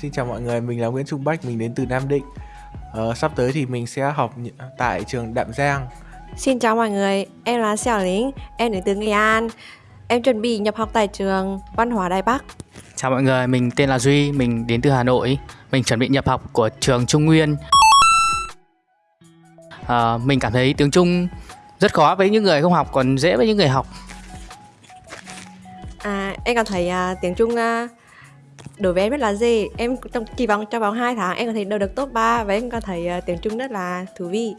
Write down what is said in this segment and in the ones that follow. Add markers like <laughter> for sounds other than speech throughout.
Xin chào mọi người, mình là Nguyễn Trung Bách, mình đến từ Nam Định. Ờ, sắp tới thì mình sẽ học tại trường Đạm Giang. Xin chào mọi người, em là Xẻo Lính, em đến từ Nghệ An. Em chuẩn bị nhập học tại trường Văn hóa Đài Bắc. Chào mọi người, mình tên là Duy, mình đến từ Hà Nội. Mình chuẩn bị nhập học của trường Trung Nguyên. À, mình cảm thấy tiếng Trung rất khó với những người không học, còn dễ với những người học. À, em cảm thấy à, tiếng Trung à, đối với em rất là dễ. Em trong kỳ vọng trong vòng 2 tháng em có thể đều được top 3 và em có thấy uh, tiếng Trung rất là thú vị.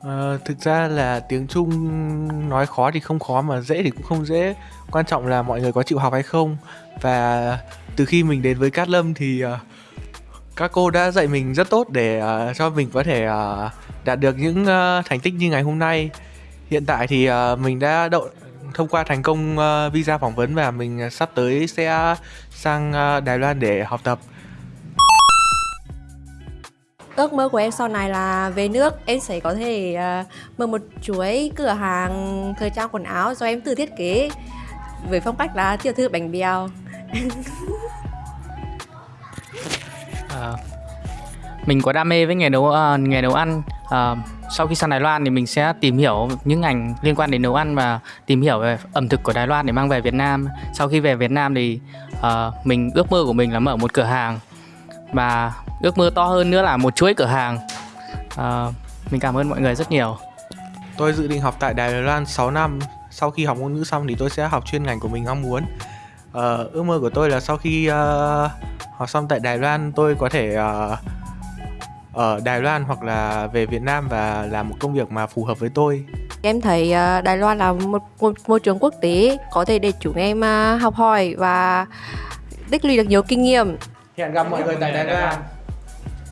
Ờ, thực ra là tiếng Trung nói khó thì không khó mà dễ thì cũng không dễ. Quan trọng là mọi người có chịu học hay không. Và từ khi mình đến với Cát Lâm thì uh, các cô đã dạy mình rất tốt để uh, cho mình có thể uh, đạt được những uh, thành tích như ngày hôm nay. Hiện tại thì uh, mình đã đậu thông qua thành công ờ, visa phỏng vấn và mình sắp tới sẽ sang ờ, Đài Loan để học tập. Ước mơ của em sau này là về nước em sẽ có thể à, mở một chuỗi cửa hàng thời trang quần áo do em tự thiết kế với phong cách là tiểu thư bánh bèo. <laughs> À, mình có đam mê với nghề nấu à, nghề nấu ăn uh, sau khi sang Đài Loan thì mình sẽ tìm hiểu những ngành liên quan đến nấu ăn và tìm hiểu về ẩm thực của Đài Loan để mang về Việt Nam. Sau khi về Việt Nam thì uh, mình ước mơ của mình là mở một cửa hàng và ước mơ to hơn nữa là một chuỗi cửa hàng. Uh, mình cảm ơn mọi người rất nhiều. Tôi dự định học tại Đài Loan 6 năm. Sau khi học ngôn ngữ xong thì tôi sẽ học chuyên ngành của mình mong muốn. Uh, ước mơ của tôi là sau khi uh, học xong tại Đài Loan tôi có thể uh, ở Đài Loan hoặc là về Việt Nam và làm một công việc mà phù hợp với tôi. Em thấy à, Đài Loan là một, môi trường quốc tế có thể để chúng em à, học hỏi và tích lũy được nhiều kinh nghiệm. Hẹn gặp mọi người tại Đài Loan.